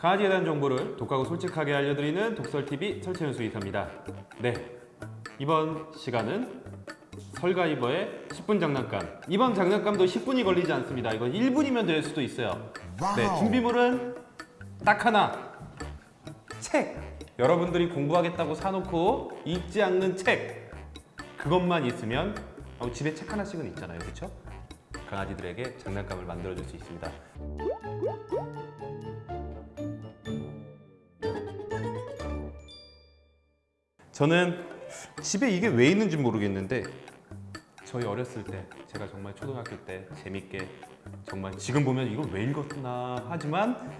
강아지에 대한 정보를 독하고 솔직하게 알려드리는 독설TV 설채윤수 이사입니다. 네, 이번 시간은 설가이버의 10분 장난감. 이번 장난감도 10분이 걸리지 않습니다. 이거 1분이면 될 수도 있어요. 네, 준비물은 딱 하나. 책. 여러분들이 공부하겠다고 사놓고 읽지 않는 책. 그것만 있으면 어, 집에 책 하나씩은 있잖아요, 그렇죠? 강아지들에게 장난감을 만들어줄 수 있습니다. 저는 집에 이게 왜 있는지 모르겠는데 저희 어렸을 때 제가 정말 초등학교 때 재밌게 정말 지금 보면 이걸 왜 읽었나 하지만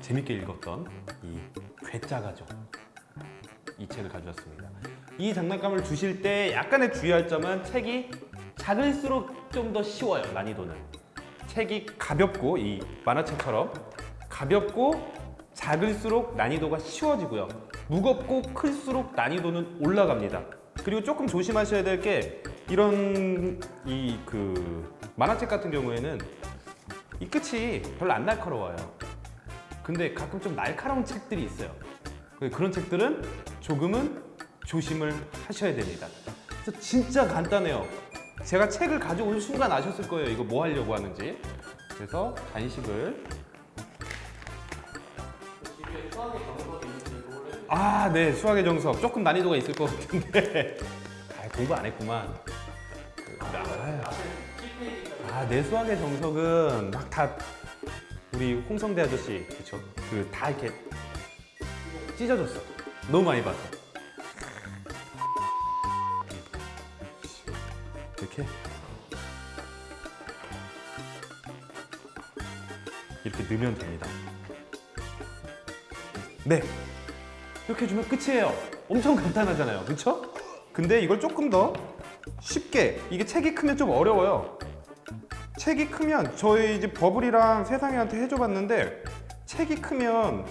재밌게 읽었던 이 괴짜가족 이 책을 가져왔습니다. 이 장난감을 주실 때 약간의 주의할 점은 책이 작을수록 좀 더 쉬워요 난이도는 책이 가볍고 이 만화책처럼 가볍고 작을수록 난이도가 쉬워지고요. 무겁고 클수록 난이도는 올라갑니다. 그리고 조금 조심하셔야 될 게 이런 이 그 만화책 같은 경우에는 이 끝이 별로 안 날카로워요. 근데 가끔 좀 날카로운 책들이 있어요. 그런 책들은 조금은 조심을 하셔야 됩니다. 그래서 진짜 간단해요. 제가 책을 가져온 순간 아셨을 거예요. 이거 뭐 하려고 하는지. 그래서 간식을 아, 네, 수학의 정석. 조금 난이도가 있을 것 같은데. 아, 공부 안 했구만. 그, 아, 아, 내 수학의 정석은 막 다 우리 홍성대 아저씨, 그쵸? 그 다 이렇게 찢어졌어. 너무 많이 봐서. 이렇게 이렇게 넣으면 됩니다. 네, 이렇게 해주면 끝이에요. 엄청 간단하잖아요, 그렇죠? 근데 이걸 조금 더 쉽게 이게 책이 크면 좀 어려워요. 책이 크면 저희 이제 버블이랑 세상이한테 해줘봤는데 책이 크면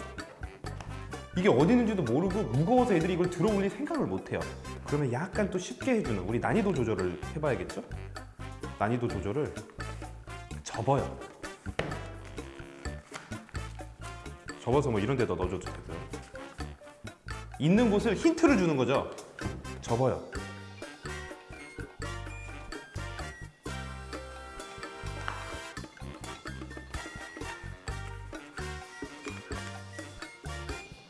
이게 어디 있는지도 모르고 무거워서 애들이 이걸 들어 올릴 생각을 못해요. 그러면 약간 또 쉽게 해주는 우리 난이도 조절을 해봐야겠죠? 난이도 조절을 접어요. 접어서 뭐 이런 데다 넣어줘도 되고요. 있는 곳을 힌트를 주는 거죠. 접어요.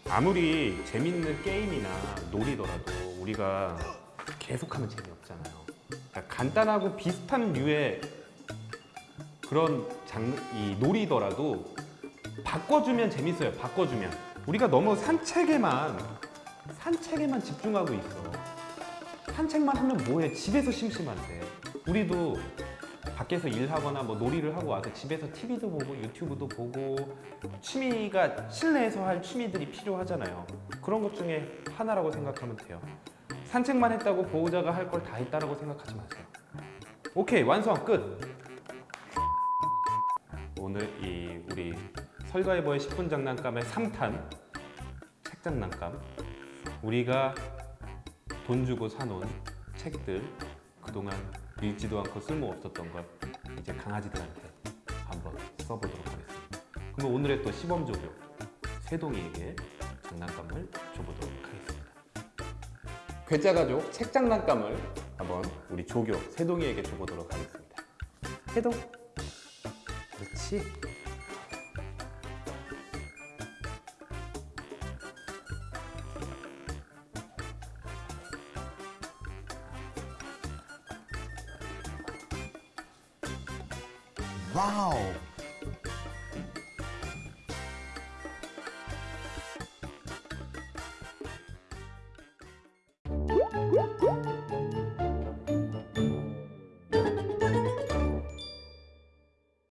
아무리 재밌는 게임이나 놀이더라도 우리가 계속하면 재미없잖아요. 그러니까 간단하고 비슷한 류의 그런 장, 이 놀이더라도 바꿔주면 재밌어요. 바꿔주면 우리가 너무 산책에만 산책에만 집중하고 있어. 산책만 하면 뭐해? 집에서 심심한데. 우리도 밖에서 일하거나 뭐 놀이를 하고 와서 집에서 TV도 보고 유튜브도 보고 취미가 실내에서 할 취미들이 필요하잖아요. 그런 것 중에 하나라고 생각하면 돼요. 산책만 했다고 보호자가 할 걸 다 했다라고 생각하지 마세요. 오케이 완성 끝. 오늘 이 우리 설가이버의 10분 장난감의 3탄 책 장난감 우리가 돈 주고 사놓은 책들 그동안 읽지도 않고 쓸모없었던 걸 이제 강아지들한테 한번 써보도록 하겠습니다. 그럼 오늘의 또 시범조교 세동이에게 장난감을 줘보도록 하겠습니다. 괴짜가족 책 장난감을 한번 우리 조교 세동이에게 줘보도록 하겠습니다. 세동. 그렇지 Wow!